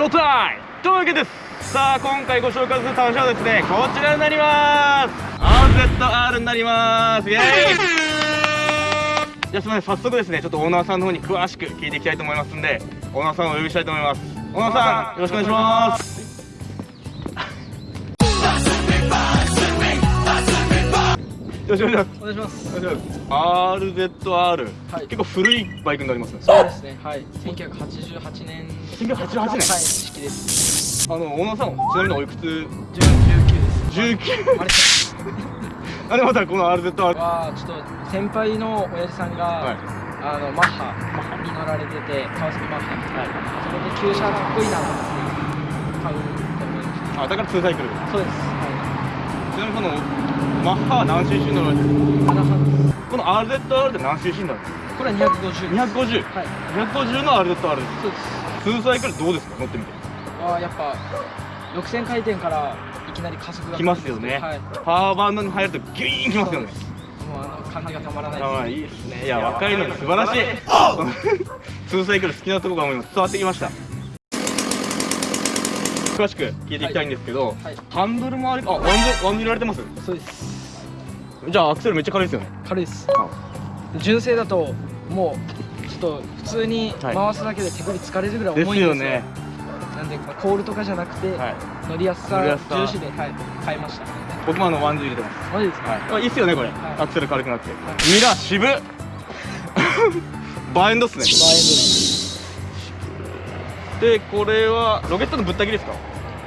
ショータイムというわけです。さあ今回ご紹介する単車はですねこちらになります。RZR になります。イエーイ。じゃあすみません。早速ですねちょっとオーナーさんの方に詳しく聞いていきたいと思いますんでオーナーさんをお呼びしたいと思います。オーナーさんよろしくお願いします。よろしくお願いしますお願いします。RZR、はい結構古いバイクになりますねそうですね。はい。1988年。1988年はい。式です。あのオーナーさんちなみにおいくつ？19です。19あれあでまたこの RZR はちょっと先輩の親父さんが、はいあのマッハに乗られてて川崎マッハに、はい、そこで旧車かっこいいなと思って買うと思いました。あだから2サイクルそうです。はちなみにこのマッハは何 cc 乗るい。7班です。この RZR って何 cc になるんですかこれは250です。250はい。250の RZR でそうです。す2サイクルどうですか？乗ってみて。ああやっぱ6000回転からいきなり加速がきますよね、はい。パワーバンドに入るとギュイーンきますよね。もうあの感じがたまらないああい。いですねいや若いのに素晴らしい。2サイクル好きなところがもう今伝わってきました詳しく聞いていきたいんですけど、はい。ハンドル周りあワンジルワンジルられてます？そうです。じゃあアクセルめっちゃ軽いですよね。軽いです。純正だともうちょっと普通にはい。回すだけで手首疲れるぐらいで重いんですよ。すよね。なんで、まあ、コールとかじゃなくて、はい。乗りやすさ重視で、はい、買いました。僕もあのワンジル入れてます。マジですか、はい、あいいっすよねこれ、はい。アクセル軽くなって、ミラー渋っ。バーエンドっすね。バーエンドですでこれはロケットのぶった切りですか？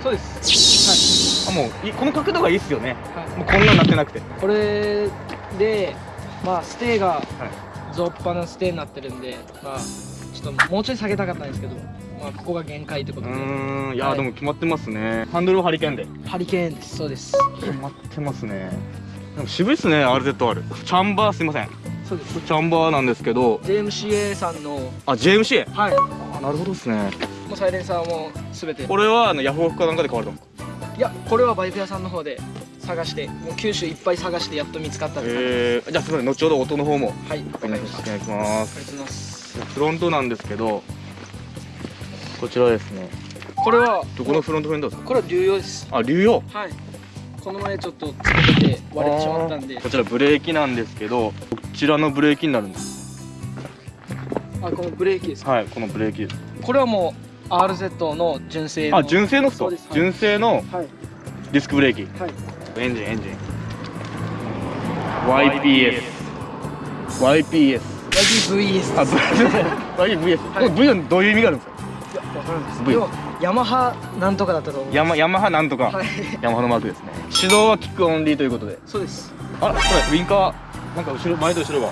そうです。あもういこの角度がいいっすよね。はい、はい、もうこんなんなってなくて。これでまあステーがはい。ゾッパのステーになってるんでまあちょっともうちょい下げたかったんですけどまあここが限界ってこうとで。ーんいや、はい。でも決まってますね。ハンドルはハリケーンで。ハリケーンです。そうです。決まってますね。でも渋いっすね RZR チャンバーすいません。そうです。チャンバーなんですけど。JMCA さんの。あ JMCA はい。あなるほどっすねもうサイレンサーも全て。これはあのヤフオクかなんかで買われたんですかいやこれはバイク屋さんの方で探してもう九州いっぱい探してやっと見つかったえー、じゃあすみません。後ほど音の方も。はいお願いします。お願いします。フロントなんですけどこちらですね。これはどこのフロントフェンダーですか？これは流用です。あ流用？はい。この前ちょっとつけてて割れてしまったんで。こちらブレーキなんですけどこちらのブレーキになるんです。あこのブレーキですか？はいこのブレーキです。これはもう RZ の純正のあ純正のそうです。はい。純正のはい。ディスクブレーキ。はい。エンジンエンジン。YPS YPS YPVS あです YPS はい。これ V はどういう意味があるんですか？いやわからないです V ヤマハなんとかだったと思うヤマヤマハなんとか、はい。ヤマハのマークですね。始動はキックオンリーということで。そうです。あらこれウインカー。なんか後ろ前と後ろが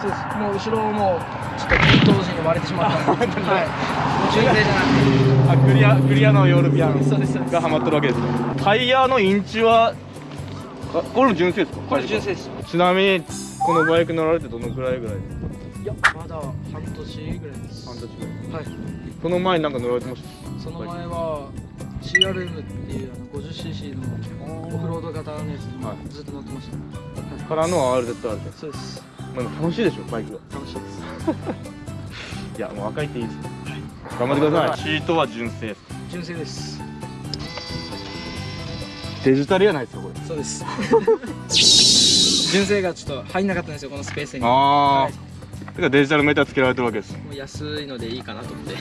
そうですもう後ろもちょっと点灯時に割れてしまったんで。はい。純正じゃなくて。あクリアクリアのヨーロピアンがハマってるわけです。ねタイヤのインチはあこれも純正ですか？これ純正です。ちなみにこのバイク乗られてどのくらいぐらいいやまだ半年ぐらいです。半年ぐらい。はい。その前になんか乗られてました？その前は CRM っていうあの 50cc のオフロード型のやつはにずっと乗ってました、からの RZR で。すそうですまあ楽しいでしょバイク。が楽しいです。いやもう若いっていいですね。頑張ってください。シートは純正。です純正です。デジタルやないですかこれ。そうです。純正がちょっと入んなかったんですよこのスペースに。ああ、はい。だからデジタルメーターつけられてるわけですもう安いのでいいかなと思って。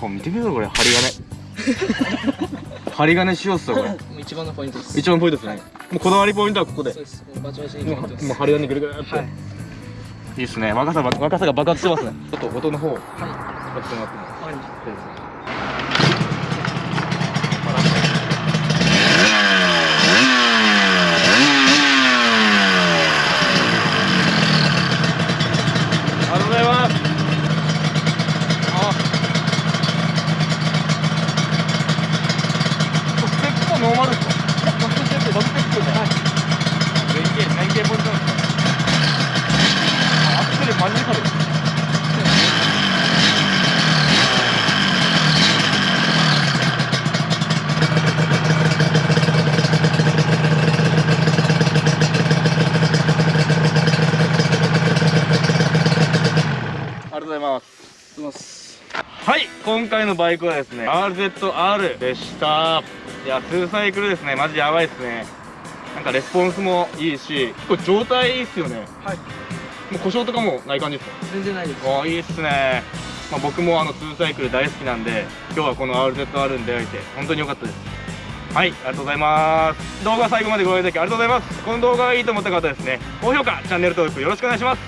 これ見てみろこれ針金 針金しようっすよこれ。一番のポイントです。一番ポイントですね、はい。もうこだわりポイントはここで。そうです。もう針金ぐるぐるって、はい。い、いっすね。若さば若さが爆発してますね。ちょっと音の方をはい。聞かせてもらっても。わかりましありがとうございますあステップもノーマルですかいやバックステップバックステップねはい連携連携ポイントなんですねあアクセルマジで軽いありがとうございます。はい今回のバイクはですね RZR でした。いや2サイクルですね。マジやばいですね。なんかレスポンスもいいし結構状態いいっすよね。はい。もう故障とかもない感じですか？全然ないです。ああいいっすね、まあ、僕もあの2サイクル大好きなんで今日はこの RZR に出会えて本当に良かったです。はいありがとうございます。動画最後までご覧いただきありがとうございます。この動画がいいと思った方はですね高評価チャンネル登録よろしくお願いします。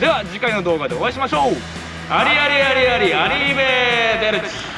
では次回の動画でお会いしましょうありありありありありーベーデルチ。